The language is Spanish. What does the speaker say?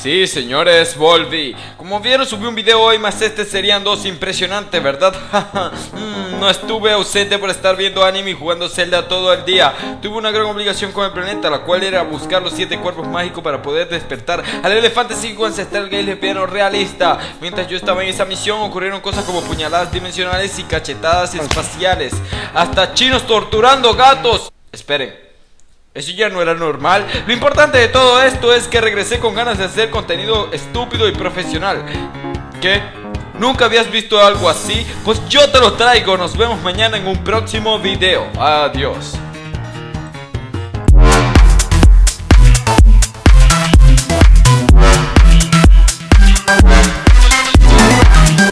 Sí, señores, volví. Como vieron, subí un video hoy, más este serían dos impresionantes, ¿verdad? Mm, no estuve ausente por estar viendo anime y jugando Zelda todo el día. Tuve una gran obligación con el planeta, la cual era buscar los siete cuerpos mágicos para poder despertar al elefante 5 ancestral gay lesbiano realista. Mientras yo estaba en esa misión, ocurrieron cosas como puñaladas dimensionales y cachetadas espaciales. Hasta chinos torturando gatos. Esperen. Eso ya no era normal. Lo importante de todo esto es que regresé con ganas de hacer contenido estúpido y profesional. ¿Qué? ¿Nunca habías visto algo así? Pues yo te lo traigo. Nos vemos mañana en un próximo video. Adiós.